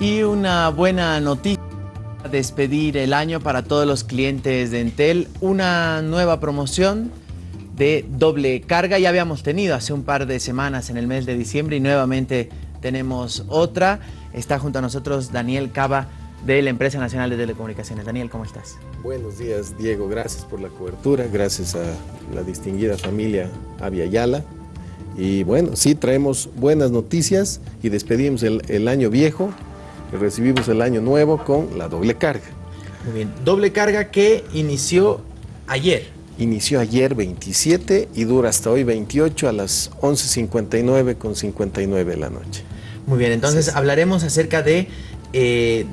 Y una buena noticia, despedir el año para todos los clientes de Entel, una nueva promoción de doble carga. Ya habíamos tenido hace un par de semanas en el mes de diciembre y nuevamente tenemos otra. Está junto a nosotros Daniel Cava de la Empresa Nacional de Telecomunicaciones. Daniel, ¿cómo estás? Buenos días, Diego. Gracias por la cobertura. Gracias a la distinguida familia Avia Yala. Y bueno, sí traemos buenas noticias y despedimos el, año viejo recibimos el año nuevo con la doble carga. Muy bien, doble carga que inició ayer. Inició ayer 27 y dura hasta hoy 28 a las 11.59 con 59 de la noche. Muy bien, entonces sí. hablaremos acerca de, eh,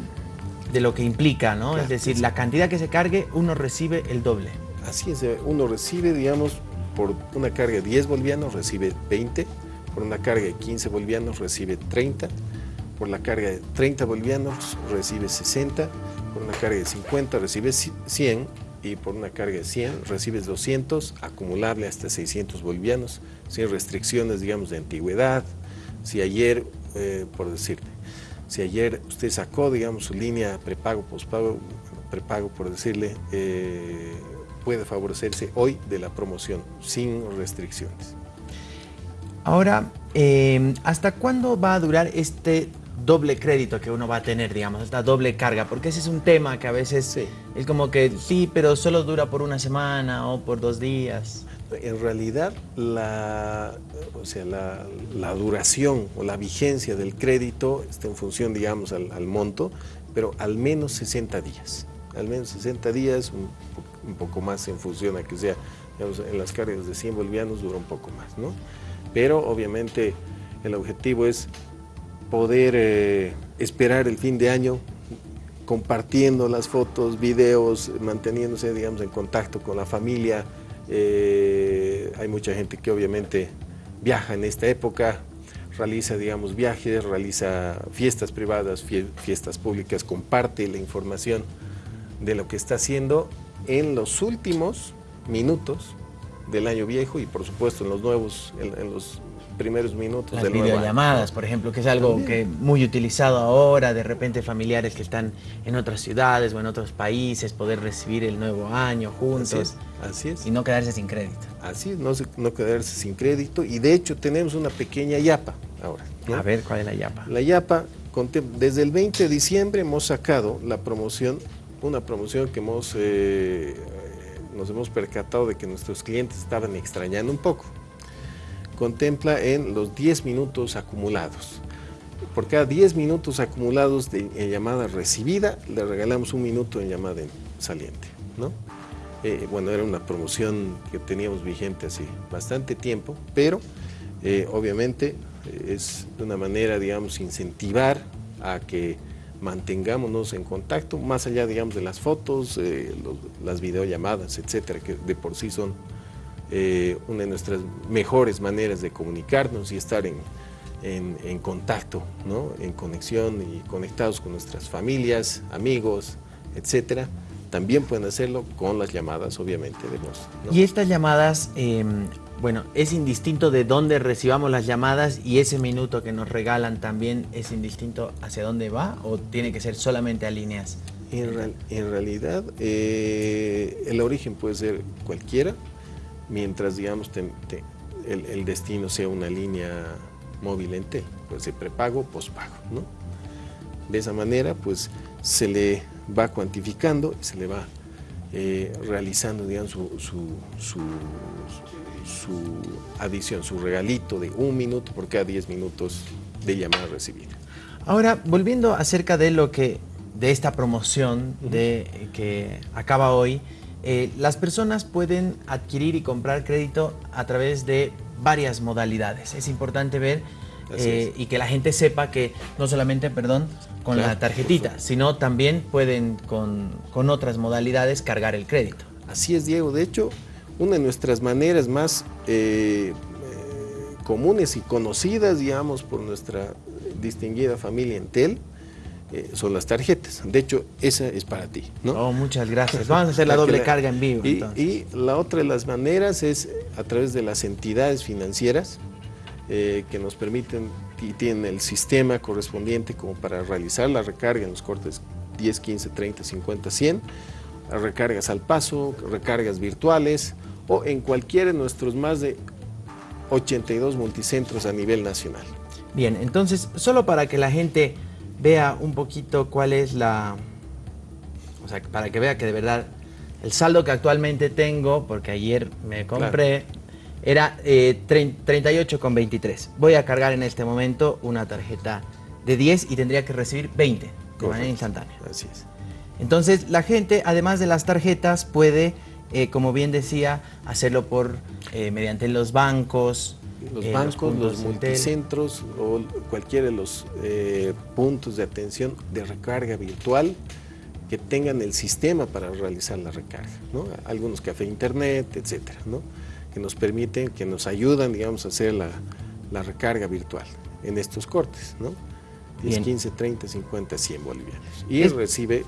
de lo que implica, ¿no? Claro, es decir, sí. la cantidad que se cargue, uno recibe el doble. Así es, uno recibe, digamos, por una carga de 10 bolivianos recibe 20, por una carga de 15 bolivianos recibe 30, por la carga de 30 bolivianos recibe 60, por una carga de 50 recibe 100 y por una carga de 100 recibes 200, acumulable hasta 600 bolivianos, sin restricciones, digamos, de antigüedad. Si ayer, eh, por decirte, si ayer usted sacó, digamos, su línea prepago, pospago, prepago, por decirle, eh, puede favorecerse hoy de la promoción, sin restricciones. Ahora, eh, ¿hasta cuándo va a durar este doble crédito que uno va a tener, digamos, esta doble carga, porque ese es un tema que a veces sí. es como que sí, pero solo dura por una semana o por dos días. En realidad, la, o sea, la, la duración o la vigencia del crédito está en función, digamos, al, al, monto, pero al menos 60 días. Al menos 60 días, un, un poco más en función a que sea, digamos, en las cargas de 100 bolivianos dura un poco más, ¿no? Pero obviamente el objetivo es poder eh, esperar el fin de año compartiendo las fotos, videos, manteniéndose digamos, en contacto con la familia. Eh, hay mucha gente que obviamente viaja en esta época, realiza digamos, viajes, realiza fiestas privadas, fiestas públicas, comparte la información de lo que está haciendo en los últimos minutos del año viejo y por supuesto en los nuevos, en, los primeros minutos Las del videollamadas, por ejemplo, que es algo También. que muy utilizado ahora, de repente familiares que están en otras ciudades o en otros países, poder recibir el nuevo año juntos. Así es. Así es. Y no quedarse sin crédito. Así es, no, no quedarse sin crédito. Y de hecho tenemos una pequeña yapa ahora. ¿no? A ver, ¿cuál es la yapa? La yapa, desde el 20 de diciembre hemos sacado la promoción, una promoción que hemos, eh, nos hemos percatado de que nuestros clientes estaban extrañando un poco contempla en los 10 minutos acumulados. Por cada 10 minutos acumulados de llamada recibida, le regalamos un minuto en llamada saliente. ¿no? Eh, bueno, era una promoción que teníamos vigente hace bastante tiempo, pero eh, obviamente eh, es una manera, digamos, incentivar a que mantengámonos en contacto, más allá, digamos, de las fotos, los, las videollamadas, etcétera, que de por sí son eh, una de nuestras mejores maneras de comunicarnos y estar en, en, en contacto, ¿no? en conexión y conectados con nuestras familias, amigos, etcétera. También pueden hacerlo con las llamadas, obviamente, de voz. ¿no? Y estas llamadas, eh, bueno, es indistinto de dónde recibamos las llamadas y ese minuto que nos regalan también es indistinto hacia dónde va o tiene que ser solamente a líneas. En, real, en realidad, eh, el origen puede ser cualquiera, mientras, digamos, te, te, el, el, destino sea una línea móvil en T, pues de prepago, pospago, ¿no? De esa manera, pues, se le va cuantificando se le va eh, realizando, digamos, su, su, su, su, adición, su regalito de un minuto por cada 10 minutos de llamada recibida. Ahora, volviendo acerca de lo que, de esta promoción de, que acaba hoy, eh, las personas pueden adquirir y comprar crédito a través de varias modalidades. Es importante ver eh, y que la gente sepa que no solamente, perdón, con claro, la tarjetita, sino también pueden con, con, otras modalidades cargar el crédito. Así es, Diego. De hecho, una de nuestras maneras más eh, comunes y conocidas, digamos, por nuestra distinguida familia Entel, eh, son las tarjetas. De hecho, esa es para ti. ¿no? Oh, muchas gracias. Vamos a hacer la doble la, carga en vivo. Y, y, la otra de las maneras es a través de las entidades financieras eh, que nos permiten y tienen el sistema correspondiente como para realizar la recarga en los cortes 10, 15, 30, 50, 100, recargas al paso, recargas virtuales o en cualquiera de nuestros más de 82 multicentros a nivel nacional. Bien, entonces, solo para que la gente vea un poquito cuál es la... O sea, para que vea que de verdad el saldo que actualmente tengo, porque ayer me compré, era eh, 38,23. Voy a cargar en este momento una tarjeta de 10 y tendría que recibir 20 de manera instantánea. Así es. Entonces, la gente, además de las tarjetas, puede, eh, como bien decía, hacerlo por eh, mediante los bancos, los eh, bancos, los, puntos Entel. multicentros o cualquiera de los eh, puntos de atención de recarga virtual que tengan el sistema para realizar la recarga, ¿no? Algunos café internet, etcétera, ¿no? Que nos permiten, que nos ayudan, digamos, a hacer la, la recarga virtual en estos cortes, ¿no? 10, Bien. 15, 30, 50, 100 bolivianos. Y Es- recibe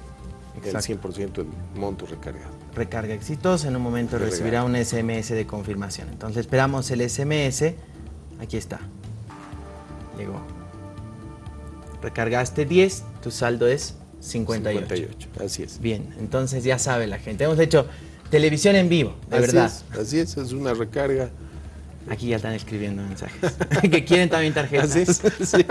el Exacto. 100% del monto recargado. recarga exitosa, en un momento De recibirá un SMS de confirmación. Entonces esperamos el SMS, aquí está, llegó. Recargaste 10, tu saldo es 58. 58, así es. Bien, entonces ya sabe la gente. Hemos hecho televisión en vivo, de Así verdad. es, así es, es una recarga. Aquí ya están escribiendo mensajes. que quieren también tarjetas. Así es, sí.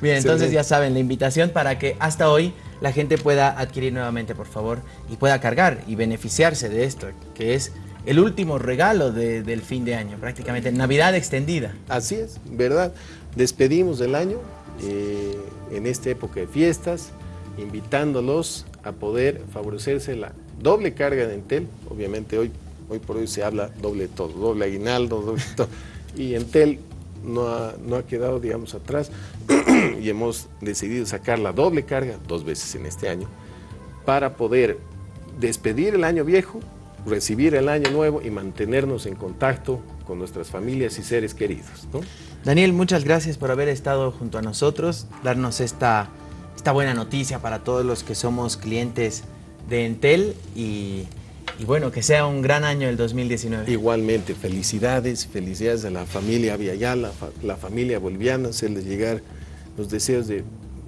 Bien, entonces ya saben, la invitación para que hasta hoy la gente pueda adquirir nuevamente, por favor, y pueda cargar y beneficiarse de esto, que es el último regalo de- del fin de año, prácticamente Navidad extendida. Así es, ¿verdad? Despedimos el año eh, en esta época de fiestas, invitándolos a poder favorecerse la doble carga de Entel. Obviamente hoy, hoy por hoy se habla doble todo, doble aguinaldo, doble todo. Y Entel no ha, no ha quedado, digamos, atrás y hemos decidido sacar la doble carga dos veces en este año para poder despedir el año viejo, recibir el año nuevo y mantenernos en contacto con nuestras familias y seres queridos. ¿no? Daniel, muchas gracias por haber estado junto a nosotros, darnos esta, esta buena noticia para todos los que somos clientes de Entel y, y bueno, que sea un gran año el 2019. Igualmente, felicidades, felicidades a la familia Viayala, fa- la familia boliviana, hacerles llegar los deseos de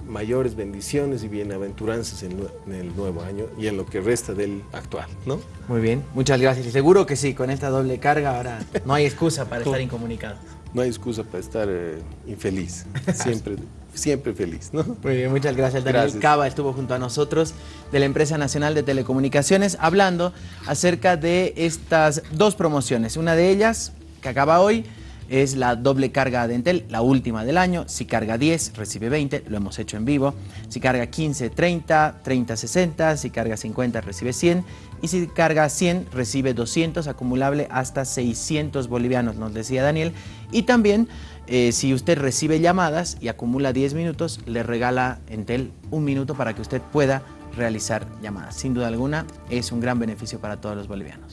mayores bendiciones y bienaventuranzas en, en el nuevo año y en lo que resta del actual, ¿no? Muy bien, muchas gracias. Y seguro que sí, con esta doble carga ahora no hay excusa para estar incomunicados. No hay excusa para estar eh, infeliz, siempre, siempre feliz, ¿no? Muy bien, muchas gracias. Daniel Gracias. Cava estuvo junto a nosotros de la Empresa Nacional de Telecomunicaciones hablando acerca de estas dos promociones. Una de ellas, que acaba hoy, es la doble carga de Entel, la última del año. Si carga 10, recibe 20, lo hemos hecho en vivo. Si carga 15, 30, 30, 60. Si carga 50, recibe 100. Y si carga 100, recibe 200, acumulable hasta 600 bolivianos, nos decía Daniel. Y también, eh, si usted recibe llamadas y acumula 10 minutos, le regala Entel un minuto para que usted pueda realizar llamadas. Sin duda alguna, es un gran beneficio para todos los bolivianos.